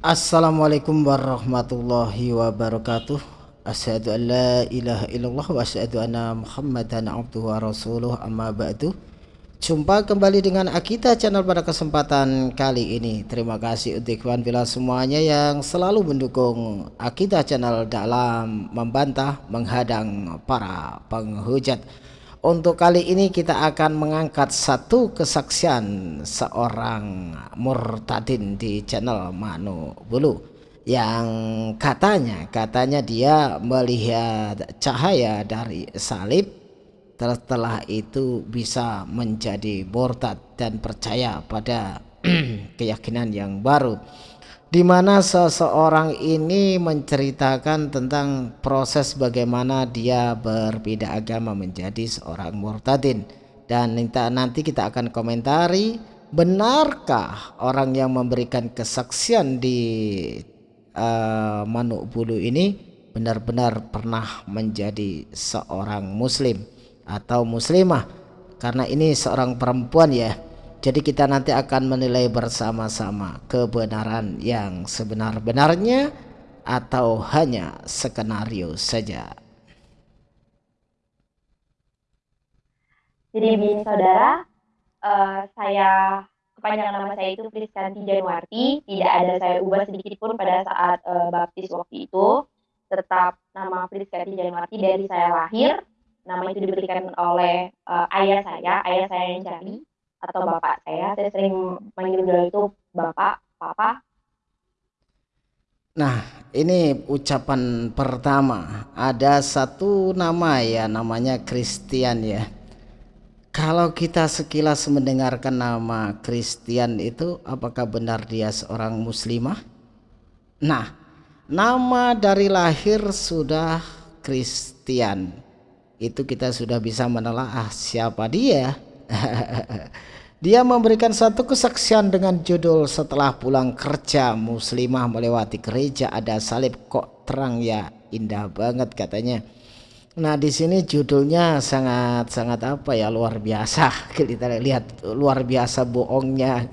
Assalamualaikum warahmatullahi wabarakatuh. Asyhadu an la ilaha illallah wa asyhadu anna muhammadan abduhu wa rasuluh. Amma ba'du. Jumpa kembali dengan Akita channel pada kesempatan kali ini. Terima kasih untuk ikhwan bila semuanya yang selalu mendukung Akita channel dalam membantah menghadang para penghujat untuk kali ini kita akan mengangkat satu kesaksian seorang murtadin di channel Manu Bulu yang katanya katanya dia melihat cahaya dari salib. Setelah itu bisa menjadi murtad dan percaya pada keyakinan yang baru di mana seseorang ini menceritakan tentang proses bagaimana dia berbeda agama menjadi seorang murtadin. Dan nanti kita akan komentari benarkah orang yang memberikan kesaksian di uh, Manuk Bulu ini benar-benar pernah menjadi seorang muslim atau muslimah? Karena ini seorang perempuan ya jadi kita nanti akan menilai bersama-sama kebenaran yang sebenar-benarnya atau hanya skenario saja. Jadi begini saudara, uh, saya kepanjangan nama saya itu Priskanti Januarti, tidak ada saya ubah sedikit pun pada saat uh, baptis waktu itu, tetap nama Priskanti Januarti dari saya lahir, nama itu diberikan oleh uh, ayah saya, ayah saya yang cari, atau bapak saya. Saya sering manggil beliau itu bapak, papa. Nah, ini ucapan pertama. Ada satu nama ya, namanya Christian ya. Kalau kita sekilas mendengarkan nama Christian itu, apakah benar dia seorang muslimah? Nah, nama dari lahir sudah Christian. Itu kita sudah bisa menelaah siapa dia. Dia memberikan satu kesaksian dengan judul setelah pulang kerja muslimah melewati gereja ada salib kok terang ya indah banget katanya. Nah di sini judulnya sangat sangat apa ya luar biasa kita lihat luar biasa bohongnya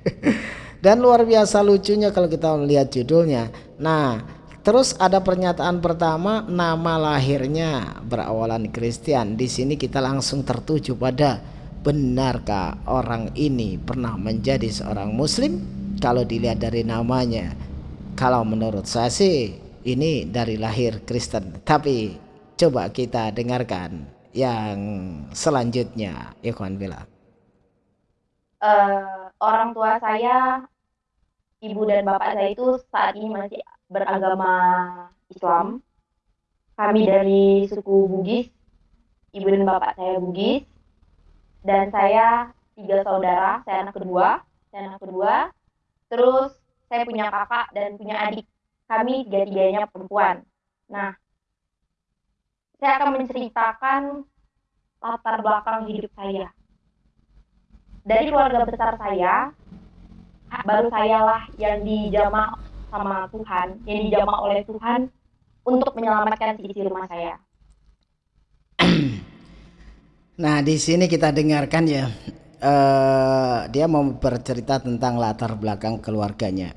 dan luar biasa lucunya kalau kita melihat judulnya. Nah terus ada pernyataan pertama nama lahirnya berawalan Kristen. Di sini kita langsung tertuju pada benarkah orang ini pernah menjadi seorang muslim? Kalau dilihat dari namanya kalau menurut saya sih ini dari lahir Kristen. Tapi coba kita dengarkan yang selanjutnya Ikhwan Bila uh, orang tua saya ibu dan bapak saya itu saat ini masih beragama Islam. Kami dari suku Bugis ibu dan bapak saya Bugis dan saya tiga saudara saya anak kedua saya anak kedua terus saya punya kakak dan punya adik. Kami tiga tiganya perempuan. Nah saya akan menceritakan latar belakang hidup saya. Dari keluarga besar saya baru saya lah yang dijamah sama Tuhan yang dijamah oleh Tuhan untuk menyelamatkan sisi rumah saya Nah, di sini kita dengarkan ya. Uh, dia mau bercerita tentang latar belakang keluarganya.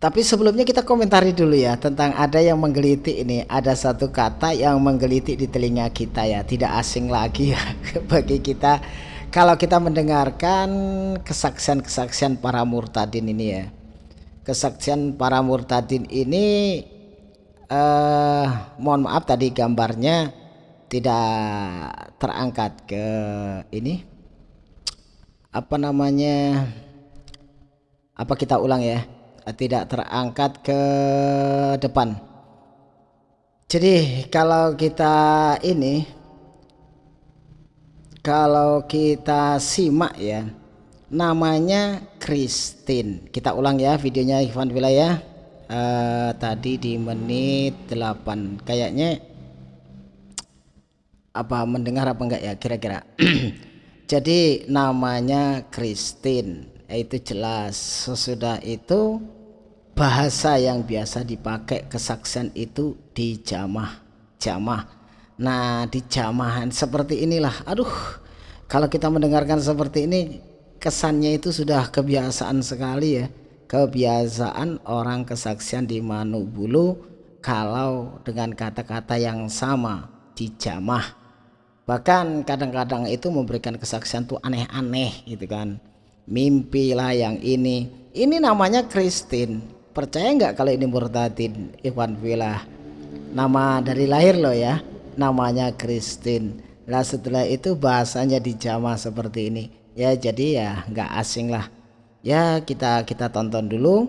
Tapi sebelumnya kita komentari dulu ya tentang ada yang menggelitik ini. Ada satu kata yang menggelitik di telinga kita ya, tidak asing lagi ya bagi kita kalau kita mendengarkan kesaksian-kesaksian para murtadin ini ya. Kesaksian para murtadin ini uh, mohon maaf tadi gambarnya tidak terangkat ke ini. Apa namanya? Apa kita ulang ya? Tidak terangkat ke depan. Jadi kalau kita ini kalau kita simak ya namanya Christine. Kita ulang ya videonya Ivan Villa ya. Uh, tadi di menit 8 kayaknya apa mendengar apa enggak ya kira-kira? Jadi namanya Christine. Itu jelas. Sesudah itu bahasa yang biasa dipakai kesaksian itu di jamah jamah nah di jamahan seperti inilah. Aduh kalau kita mendengarkan seperti ini kesannya itu sudah kebiasaan sekali ya. Kebiasaan orang kesaksian di Manubulu kalau dengan kata-kata yang sama dijamah bahkan kadang-kadang itu memberikan kesaksian tuh aneh-aneh gitu kan. Mimpi lah yang ini. Ini namanya Kristin percaya nggak kalau ini murtadin Iwan Villa? Nama dari lahir loh ya namanya Kristin lah setelah itu bahasanya dijamah seperti ini ya jadi ya nggak asing lah ya kita kita tonton dulu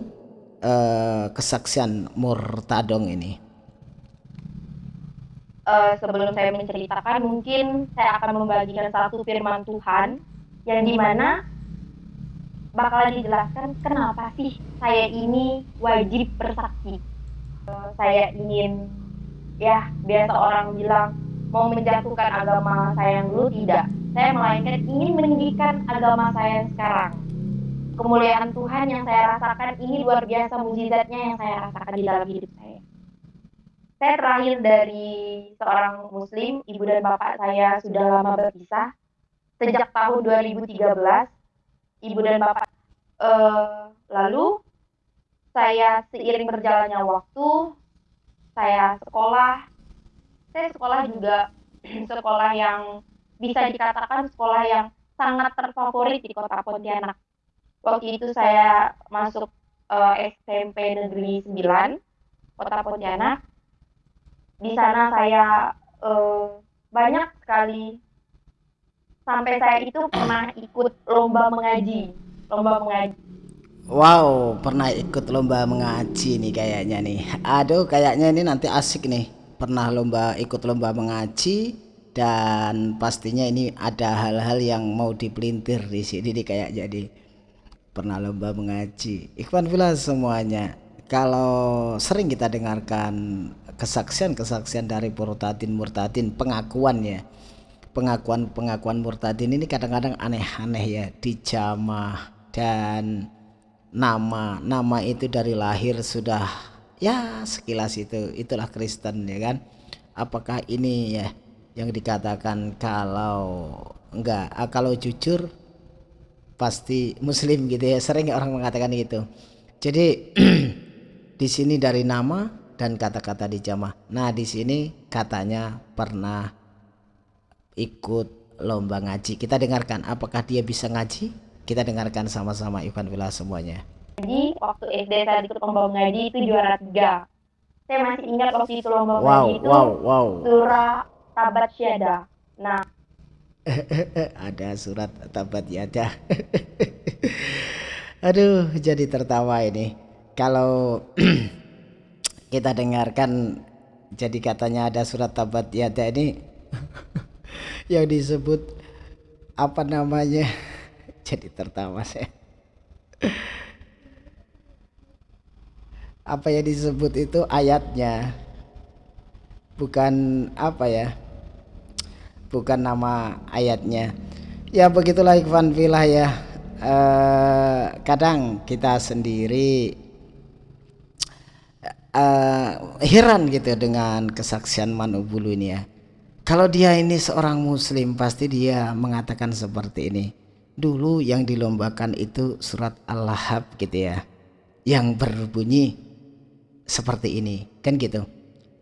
uh, kesaksian Murtadong ini. Uh, sebelum saya menceritakan, mungkin saya akan membagikan satu firman Tuhan yang di mana bakal dijelaskan kenapa sih saya ini wajib bersaksi. Uh, saya ingin ya biasa orang bilang mau menjatuhkan agama saya yang dulu tidak. Saya melainkan ingin meninggikan agama saya sekarang kemuliaan Tuhan yang saya rasakan ini luar biasa mujizatnya yang saya rasakan di dalam hidup saya. Saya terakhir dari seorang muslim, ibu dan bapak saya sudah lama berpisah. Sejak tahun 2013, ibu dan bapak uh, lalu saya seiring berjalannya waktu, saya sekolah, saya sekolah juga sekolah yang bisa dikatakan sekolah yang sangat terfavorit di kota Pontianak waktu itu saya masuk uh, eh, SMP Negeri 9 Kota Pontianak. Di sana saya uh, banyak sekali sampai saya itu pernah ikut lomba mengaji, lomba mengaji. Wow, pernah ikut lomba mengaji nih kayaknya nih. Aduh, kayaknya ini nanti asik nih. Pernah lomba ikut lomba mengaji dan pastinya ini ada hal-hal yang mau dipelintir di sini nih kayak jadi pernah lomba mengaji ikhwan fillah semuanya kalau sering kita dengarkan kesaksian-kesaksian dari murtadin murtadin pengakuan ya pengakuan pengakuan murtadin ini kadang-kadang aneh-aneh ya dijamah dan nama nama itu dari lahir sudah ya sekilas itu. Itulah Kristen ya kan? Apakah ini ya yang dikatakan kalau enggak ah, kalau jujur pasti muslim gitu ya. Sering orang mengatakan gitu. Jadi di sini dari nama dan kata-kata dijamah. Nah di sini katanya pernah ikut lomba ngaji. Kita dengarkan apakah dia bisa ngaji kita dengarkan sama-sama Ivan Villa semuanya. Jadi waktu SD saya ikut lomba ngaji itu juara tiga. Saya masih ingat waktu itu lomba wow, ngaji itu wow, wow. surah tabat syada nah. Ada surat tabat yada aduh jadi tertawa ini. Kalau kita dengarkan jadi katanya ada surat tabat yada ini yang disebut apa namanya jadi tertawa saya. Apa yang disebut itu ayatnya. Bukan apa ya. Bukan nama ayatnya. Ya begitulah Ikhwan Filah ya. Eh, kadang kita sendiri eh, heran gitu dengan kesaksian Manubulu ini ya. Kalau dia ini seorang muslim pasti dia mengatakan seperti ini dulu yang dilombakan itu surat Al-Lahab gitu ya yang berbunyi seperti ini kan gitu.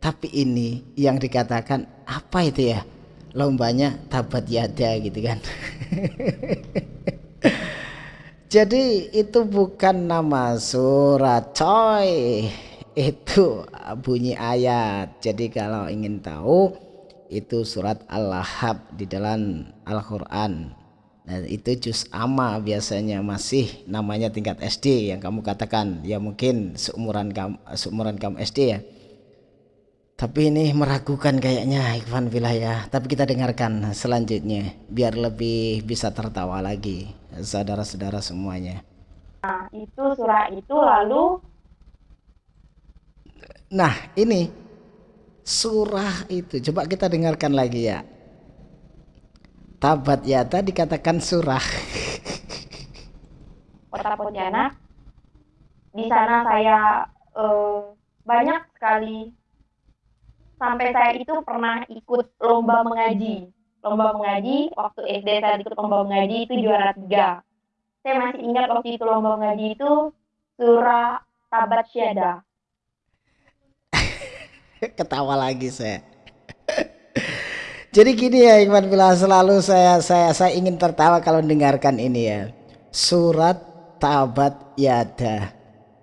Tapi ini yang dikatakan apa itu ya lombanya tabat yada gitu kan. Jadi itu bukan nama surat coy. Itu bunyi ayat. Jadi kalau ingin tahu itu surat Al-Lahab di dalam Al-Quran Nah, itu juz ama biasanya masih namanya tingkat SD yang kamu katakan. Ya mungkin seumuran kamu seumuran kamu SD ya. Tapi ini meragukan kayaknya Ikhwan Wilayah. Tapi kita dengarkan selanjutnya biar lebih bisa tertawa lagi saudara-saudara semuanya. Nah itu surah itu lalu? Nah ini surah itu. Coba kita dengarkan lagi ya tabat yata dikatakan surah kota Pontianak di sana saya uh, banyak sekali sampai saya itu pernah ikut lomba mengaji. Lomba mengaji, waktu SD saya ikut lomba mengaji itu juara tiga. Saya masih ingat waktu itu lomba mengaji itu surah Tabat Syada. Ketawa lagi saya. Jadi gini ya Ikhwan bila selalu saya saya saya ingin tertawa kalau mendengarkan ini ya. Surat Tabat Yada.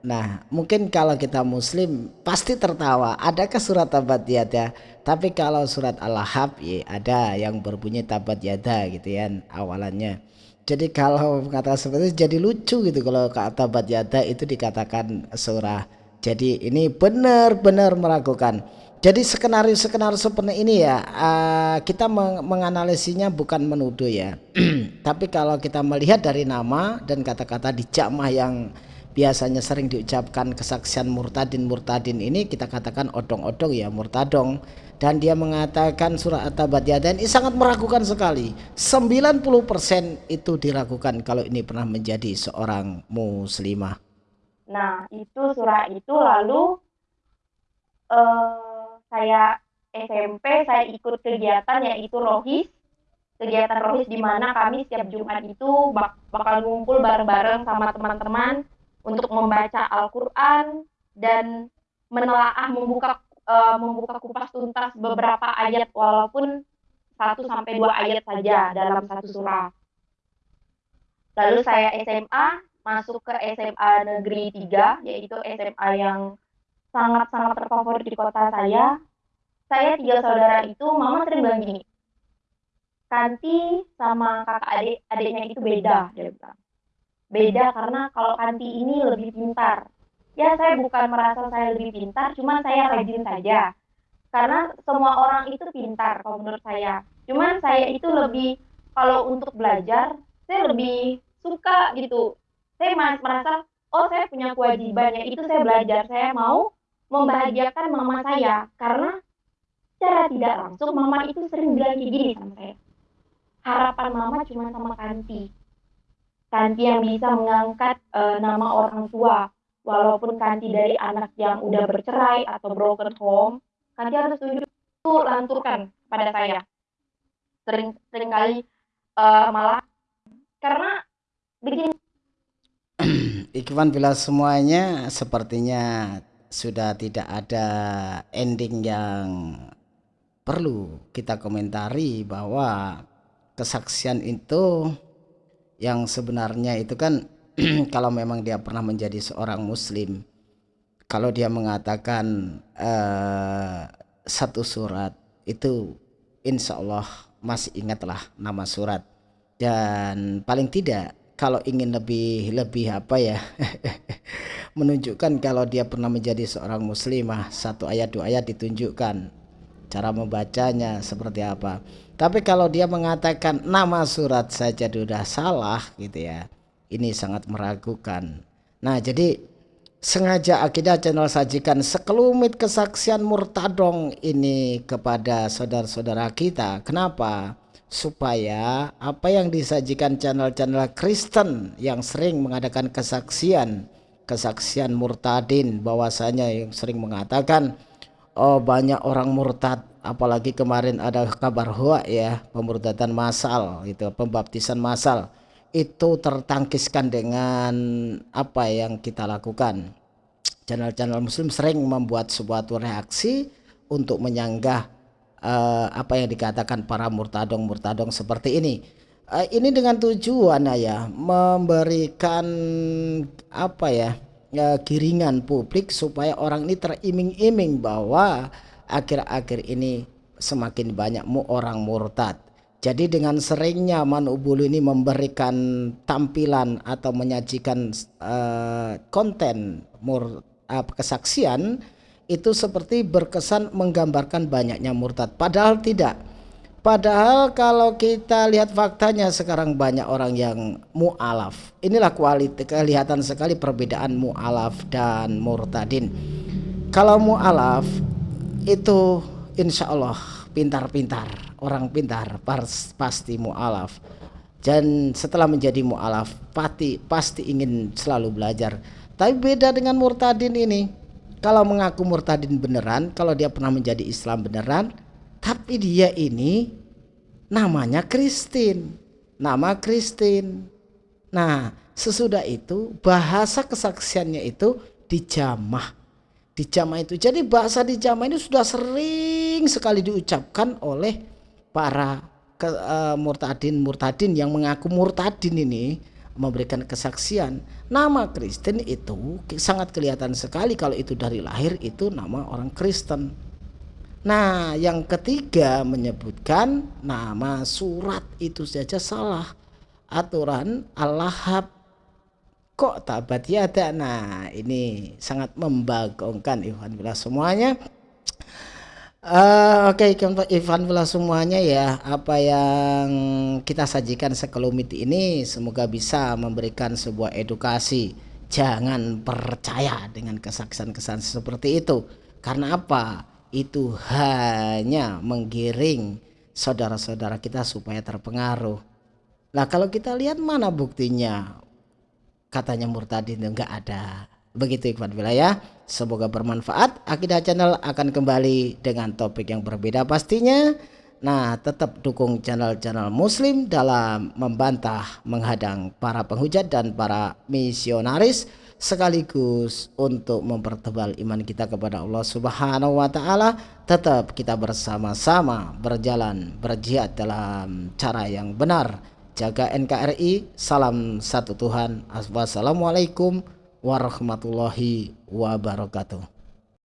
Nah, mungkin kalau kita muslim pasti tertawa. Adakah surat Tabat Yada? Tapi kalau surat Al-Lahab ya ada yang berbunyi Tabat Yada gitu ya awalannya. Jadi kalau kata seperti itu jadi lucu gitu kalau kata Tabat Yada itu dikatakan surah. Jadi ini benar-benar meragukan. Jadi skenario-skenario seperti ini ya uh, kita meng menganalisinya bukan menuduh ya. Tapi kalau kita melihat dari nama dan kata-kata di jamah yang biasanya sering diucapkan kesaksian murtadin murtadin ini kita katakan odong-odong ya murtadong. Dan dia mengatakan surah at-tabat ini sangat meragukan sekali. 90% itu diragukan kalau ini pernah menjadi seorang muslimah. Nah itu surah itu lalu uh, saya SMP saya ikut kegiatan yaitu rohis kegiatan rohis di mana kami setiap Jumat itu bak bakal ngumpul bareng-bareng sama teman-teman untuk membaca Al-Qur'an dan menelaah membuka uh, membuka kupas tuntas beberapa ayat walaupun satu sampai dua ayat saja dalam satu surah. Lalu saya SMA masuk ke SMA Negeri 3 yaitu SMA yang sangat-sangat terfavorit di kota saya. Saya tiga saudara itu, mama sering bilang gini, Kanti sama kakak adik adiknya itu beda, dia bilang. Beda karena kalau Kanti ini lebih pintar. Ya saya bukan merasa saya lebih pintar, cuma saya rajin saja. Karena semua orang itu pintar kalau menurut saya. Cuman saya itu lebih kalau untuk belajar, saya lebih suka gitu. Saya merasa, oh saya punya kewajiban, ya itu saya belajar. Saya mau membahagiakan mama saya karena secara tidak langsung mama itu sering bilang kayak gini sama saya. Harapan mama cuma sama Kanti Kanti yang bisa mengangkat uh, nama orang tua. Walaupun Kanti dari anak yang udah bercerai atau broken home Kanti harus tunjuk lanturkan pada saya. Sering sering kali uh, malah karena bikin Ikhwan bila semuanya sepertinya sudah tidak ada ending yang perlu kita komentari bahwa kesaksian itu yang sebenarnya itu kan kalau memang dia pernah menjadi seorang muslim kalau dia mengatakan uh, satu surat itu insya Allah masih ingatlah nama surat. Dan paling tidak kalau ingin lebih lebih apa ya menunjukkan kalau dia pernah menjadi seorang muslimah satu ayat dua ayat ditunjukkan cara membacanya seperti apa. Tapi kalau dia mengatakan nama surat saja sudah salah gitu ya ini sangat meragukan. Nah jadi sengaja akidah channel sajikan sekelumit kesaksian murtadong ini kepada saudara-saudara kita. Kenapa supaya apa yang disajikan channel-channel Kristen yang sering mengadakan kesaksian kesaksian murtadin bahwasanya yang sering mengatakan oh banyak orang murtad apalagi kemarin ada kabar hoa ya pemurtadan massal itu pembaptisan massal. Itu tertangkiskan dengan apa yang kita lakukan. Channel-channel muslim sering membuat sebuah reaksi untuk menyanggah uh, apa yang dikatakan para murtadong-murtadong seperti ini. Uh, ini dengan tujuan ya memberikan apa ya uh, publik supaya orang ini teriming-iming bahwa akhir-akhir ini semakin banyak orang murtad. Jadi dengan seringnya Manubulu ini memberikan tampilan atau menyajikan uh, konten mur, uh, kesaksian itu seperti berkesan menggambarkan banyaknya murtad padahal tidak Padahal kalau kita lihat faktanya sekarang banyak orang yang mu'alaf. Inilah kualitas kelihatan sekali perbedaan mu'alaf dan murtadin. Kalau mu'alaf itu insya Allah pintar-pintar, orang pintar pasti mu'alaf. Dan setelah menjadi mu'alaf pasti, pasti ingin selalu belajar. Tapi beda dengan murtadin ini. Kalau mengaku murtadin beneran, kalau dia pernah menjadi Islam beneran, tapi dia ini namanya Kristin. Nama Kristin. Nah sesudah itu bahasa kesaksiannya itu dijamah. Dijamah itu. Jadi bahasa dijamah ini sudah sering sekali diucapkan oleh para ke, uh, murtadin murtadin yang mengaku murtadin ini memberikan kesaksian nama Kristen itu sangat kelihatan sekali kalau itu dari lahir itu nama orang Kristen. Nah yang ketiga menyebutkan nama surat itu saja salah. Aturan Allah kok tabat ya ada nah ini sangat membagongkan Iwan bila semuanya Uh, Oke, okay, Ivan pula semuanya ya, apa yang kita sajikan sekelumit ini semoga bisa memberikan sebuah edukasi. Jangan percaya dengan kesaksian-kesaksian seperti itu. Karena apa? Itu hanya menggiring saudara-saudara kita supaya terpengaruh. Nah, kalau kita lihat mana buktinya? Katanya murtadin enggak ada. Begitu Ikhwan Wilayah. Semoga bermanfaat. Akidah Channel akan kembali dengan topik yang berbeda pastinya. Nah, tetap dukung channel-channel muslim dalam membantah, menghadang para penghujat dan para misionaris sekaligus untuk mempertebal iman kita kepada Allah Subhanahu wa taala. Tetap kita bersama-sama berjalan berjihad dalam cara yang benar. Jaga NKRI. Salam satu Tuhan. Wassalamualaikum warahmatullahi wabarakatuh